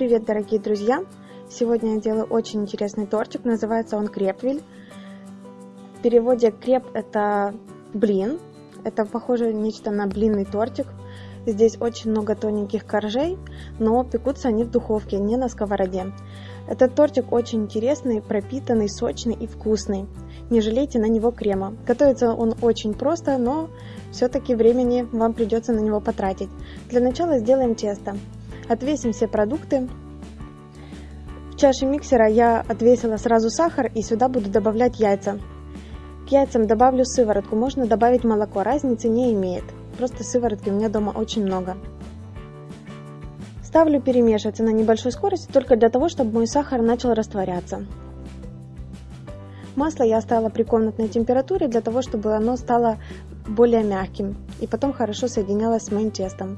привет, дорогие друзья! Сегодня я делаю очень интересный тортик, называется он крепвиль. В переводе креп это блин, это похоже нечто на блинный тортик. Здесь очень много тоненьких коржей, но пекутся они в духовке, не на сковороде. Этот тортик очень интересный, пропитанный, сочный и вкусный. Не жалейте на него крема. Готовится он очень просто, но все-таки времени вам придется на него потратить. Для начала сделаем тесто. Отвесим все продукты. В чаше миксера я отвесила сразу сахар и сюда буду добавлять яйца. К яйцам добавлю сыворотку, можно добавить молоко, разницы не имеет. Просто сыворотки у меня дома очень много. Ставлю перемешиваться на небольшой скорости только для того, чтобы мой сахар начал растворяться. Масло я оставила при комнатной температуре для того, чтобы оно стало более мягким и потом хорошо соединялось с моим тестом.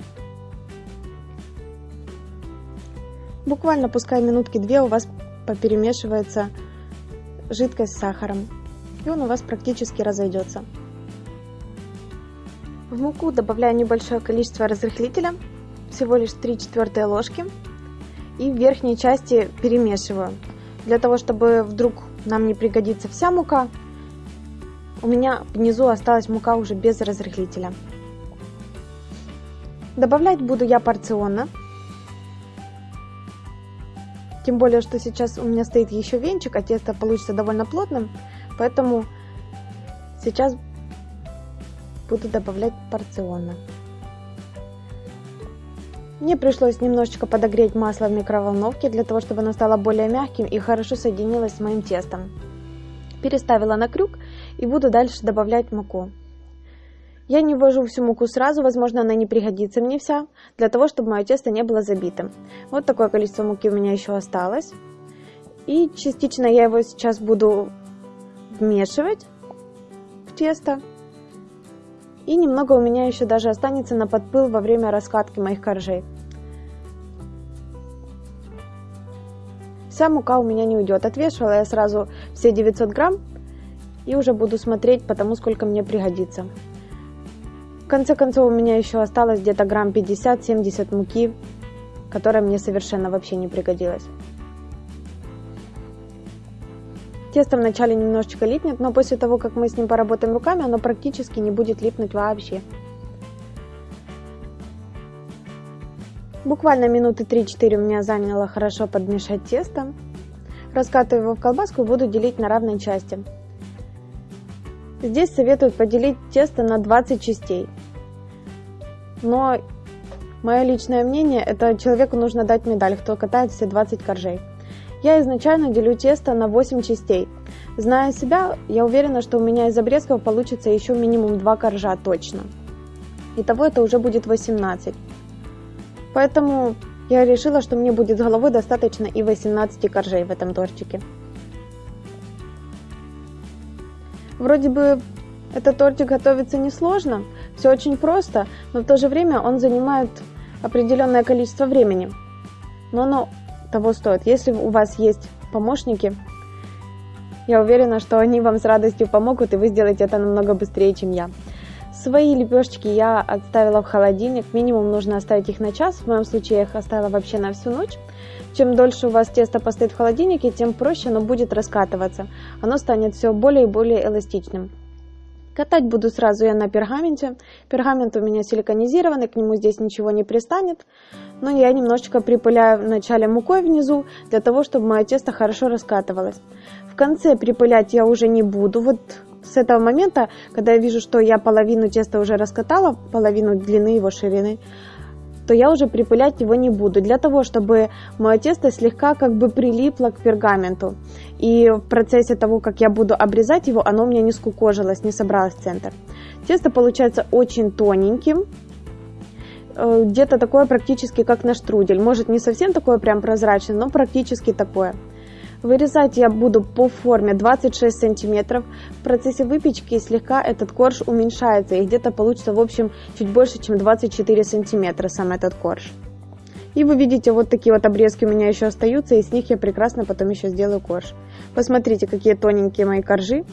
Буквально пускай минутки две у вас поперемешивается жидкость с сахаром. И он у вас практически разойдется. В муку добавляю небольшое количество разрыхлителя, всего лишь 3 четвертые ложки. И в верхней части перемешиваю. Для того, чтобы вдруг нам не пригодится вся мука, у меня внизу осталась мука уже без разрыхлителя. Добавлять буду я порционно. Тем более, что сейчас у меня стоит еще венчик, а тесто получится довольно плотным. Поэтому сейчас буду добавлять порционно. Мне пришлось немножечко подогреть масло в микроволновке, для того, чтобы оно стало более мягким и хорошо соединилось с моим тестом. Переставила на крюк и буду дальше добавлять муку. Я не ввожу всю муку сразу, возможно, она не пригодится мне вся, для того, чтобы мое тесто не было забитым. Вот такое количество муки у меня еще осталось. И частично я его сейчас буду вмешивать в тесто. И немного у меня еще даже останется на подпыл во время раскатки моих коржей. Вся мука у меня не уйдет. Отвешивала я сразу все 900 грамм и уже буду смотреть по тому, сколько мне пригодится конце концов, у меня еще осталось где-то грамм 50-70 муки, которая мне совершенно вообще не пригодилась. Тесто вначале немножечко липнет, но после того, как мы с ним поработаем руками, оно практически не будет липнуть вообще. Буквально минуты 3-4 у меня заняло хорошо подмешать тесто. Раскатываю его в колбаску и буду делить на равные части. Здесь советуют поделить тесто на 20 частей. Но мое личное мнение, это человеку нужно дать медаль, кто катает все 20 коржей. Я изначально делю тесто на 8 частей. Зная себя, я уверена, что у меня из обрезков получится еще минимум 2 коржа точно. Итого это уже будет 18. Поэтому я решила, что мне будет с головой достаточно и 18 коржей в этом тортике. Вроде бы этот тортик готовится несложно, все очень просто, но в то же время он занимает определенное количество времени. Но оно того стоит. Если у вас есть помощники, я уверена, что они вам с радостью помогут, и вы сделаете это намного быстрее, чем я. Свои лепешечки я отставила в холодильник, минимум нужно оставить их на час, в моем случае я их оставила вообще на всю ночь. Чем дольше у вас тесто постоит в холодильнике, тем проще оно будет раскатываться. Оно станет все более и более эластичным. Катать буду сразу я на пергаменте. Пергамент у меня силиконизированный, к нему здесь ничего не пристанет. Но я немножечко припыляю вначале мукой внизу, для того, чтобы мое тесто хорошо раскатывалось. В конце припылять я уже не буду. Вот с этого момента, когда я вижу, что я половину теста уже раскатала, половину длины его ширины, то я уже припылять его не буду. Для того, чтобы мое тесто слегка как бы прилипло к пергаменту. И в процессе того, как я буду обрезать его, оно у меня не скукожилось, не собралось в центр. Тесто получается очень тоненьким, э, где-то такое практически как на штрудель. Может не совсем такое прям прозрачное, но практически такое. Вырезать я буду по форме 26 сантиметров. В процессе выпечки слегка этот корж уменьшается и где-то получится в общем чуть больше, чем 24 сантиметра сам этот корж. И вы видите, вот такие вот обрезки у меня еще остаются, и с них я прекрасно потом еще сделаю корж. Посмотрите, какие тоненькие мои коржи.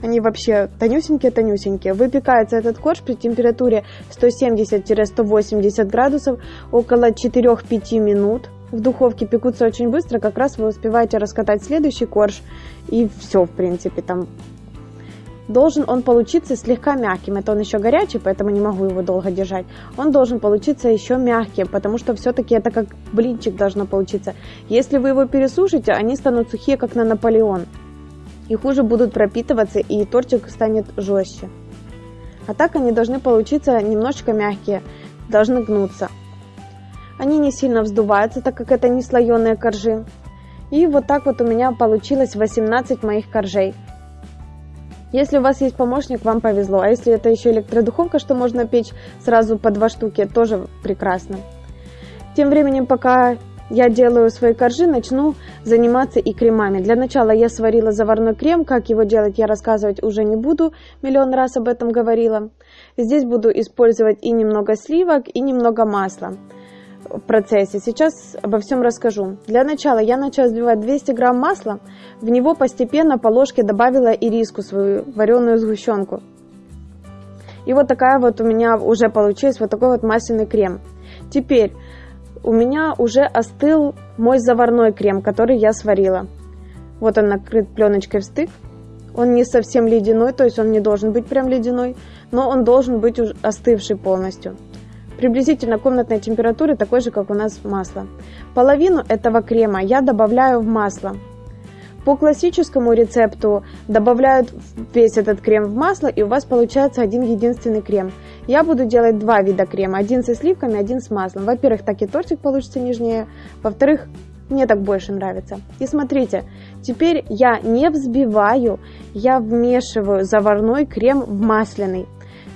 Они вообще тонюсенькие-тонюсенькие. Выпекается этот корж при температуре 170-180 градусов около 4-5 минут. В духовке пекутся очень быстро, как раз вы успеваете раскатать следующий корж, и все, в принципе, там должен он получиться слегка мягким. Это он еще горячий, поэтому не могу его долго держать. Он должен получиться еще мягким, потому что все-таки это как блинчик должно получиться. Если вы его пересушите, они станут сухие, как на Наполеон. И хуже будут пропитываться, и тортик станет жестче. А так они должны получиться немножечко мягкие, должны гнуться. Они не сильно вздуваются, так как это не слоеные коржи. И вот так вот у меня получилось 18 моих коржей. Если у вас есть помощник, вам повезло. А если это еще электродуховка, что можно печь сразу по два штуки, тоже прекрасно. Тем временем, пока я делаю свои коржи, начну заниматься и кремами. Для начала я сварила заварной крем. Как его делать, я рассказывать уже не буду. Миллион раз об этом говорила. Здесь буду использовать и немного сливок, и немного масла в процессе. Сейчас обо всем расскажу. Для начала я начала взбивать 200 грамм масла. В него постепенно по ложке добавила ириску, свою вареную сгущенку. И вот такая вот у меня уже получилась вот такой вот масляный крем. Теперь у меня уже остыл мой заварной крем, который я сварила. Вот он накрыт пленочкой в стык. Он не совсем ледяной, то есть он не должен быть прям ледяной, но он должен быть остывший полностью приблизительно комнатной температуры, такой же, как у нас масло. Половину этого крема я добавляю в масло. По классическому рецепту добавляют весь этот крем в масло, и у вас получается один единственный крем. Я буду делать два вида крема, один со сливками, один с маслом. Во-первых, так и тортик получится нежнее, во-вторых, мне так больше нравится. И смотрите, теперь я не взбиваю, я вмешиваю заварной крем в масляный.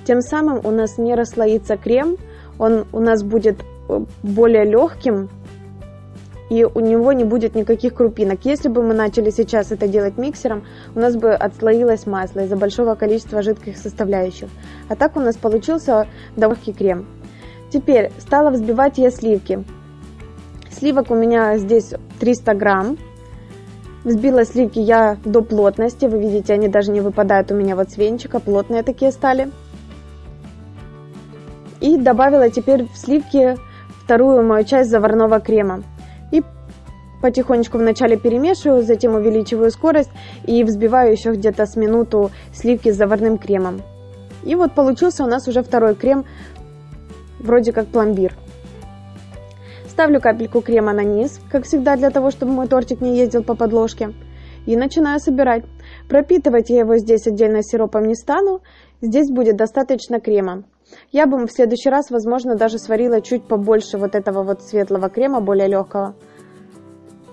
Тем самым у нас не расслоится крем, он у нас будет э, более легким, и у него не будет никаких крупинок. Если бы мы начали сейчас это делать миксером, у нас бы отслоилось масло из-за большого количества жидких составляющих. А так у нас получился легкий крем. Теперь стала взбивать я сливки. Сливок у меня здесь 300 грамм. Взбила сливки я до плотности. Вы видите, они даже не выпадают у меня вот с венчика. Плотные такие стали. Добавила теперь в сливки вторую мою часть заварного крема. И потихонечку вначале перемешиваю, затем увеличиваю скорость и взбиваю еще где-то с минуту сливки с заварным кремом. И вот получился у нас уже второй крем, вроде как пломбир. Ставлю капельку крема на низ, как всегда, для того, чтобы мой тортик не ездил по подложке. И начинаю собирать. Пропитывать я его здесь отдельно сиропом не стану, здесь будет достаточно крема. Я бы в следующий раз, возможно, даже сварила чуть побольше вот этого вот светлого крема, более легкого.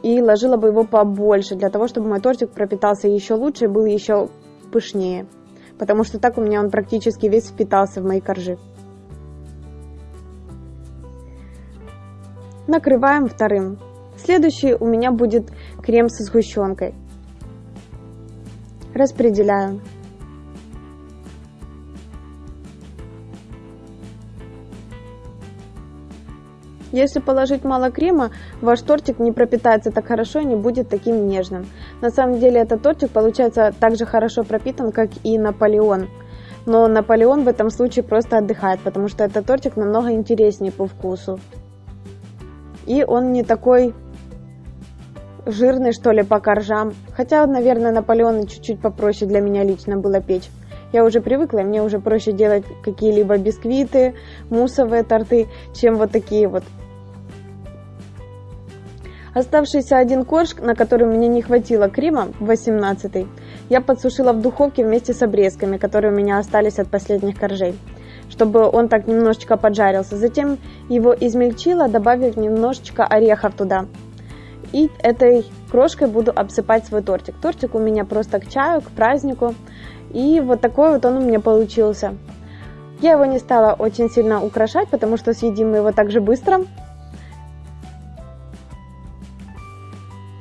И ложила бы его побольше, для того, чтобы мой тортик пропитался еще лучше и был еще пышнее. Потому что так у меня он практически весь впитался в мои коржи. Накрываем вторым. Следующий у меня будет крем со сгущенкой. Распределяю. Если положить мало крема, ваш тортик не пропитается так хорошо и не будет таким нежным. На самом деле этот тортик получается так же хорошо пропитан, как и Наполеон. Но Наполеон в этом случае просто отдыхает, потому что этот тортик намного интереснее по вкусу. И он не такой жирный, что ли, по коржам. Хотя, наверное, Наполеон чуть-чуть попроще для меня лично было печь. Я уже привыкла, мне уже проще делать какие-либо бисквиты, муссовые торты, чем вот такие вот Оставшийся один корж, на который мне не хватило крема, 18 я подсушила в духовке вместе с обрезками, которые у меня остались от последних коржей, чтобы он так немножечко поджарился. Затем его измельчила, добавив немножечко орехов туда. И этой крошкой буду обсыпать свой тортик. Тортик у меня просто к чаю, к празднику. И вот такой вот он у меня получился. Я его не стала очень сильно украшать, потому что съедим мы его так же быстро.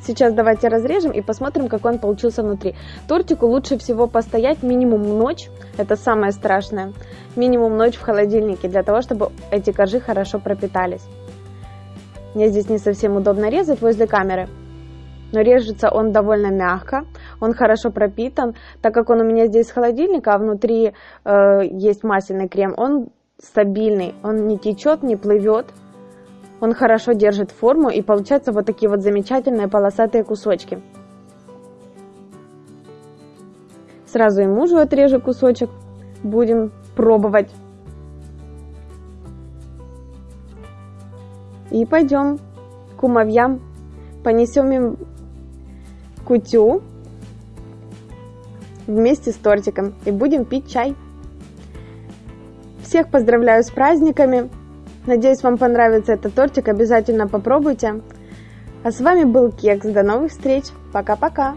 Сейчас давайте разрежем и посмотрим, какой он получился внутри. Тортику лучше всего постоять минимум ночь, это самое страшное, минимум ночь в холодильнике, для того, чтобы эти коржи хорошо пропитались. Мне здесь не совсем удобно резать возле камеры, но режется он довольно мягко, он хорошо пропитан, так как он у меня здесь с холодильника, а внутри э, есть масляный крем, он стабильный, он не течет, не плывет, Он хорошо держит форму и получаются вот такие вот замечательные полосатые кусочки. Сразу и мужу отрежу кусочек. Будем пробовать. И пойдем к кумовьям. Понесем им кутю вместе с тортиком и будем пить чай. Всех поздравляю с праздниками. Надеюсь, вам понравится этот тортик. Обязательно попробуйте. А с вами был Кекс. До новых встреч. Пока-пока.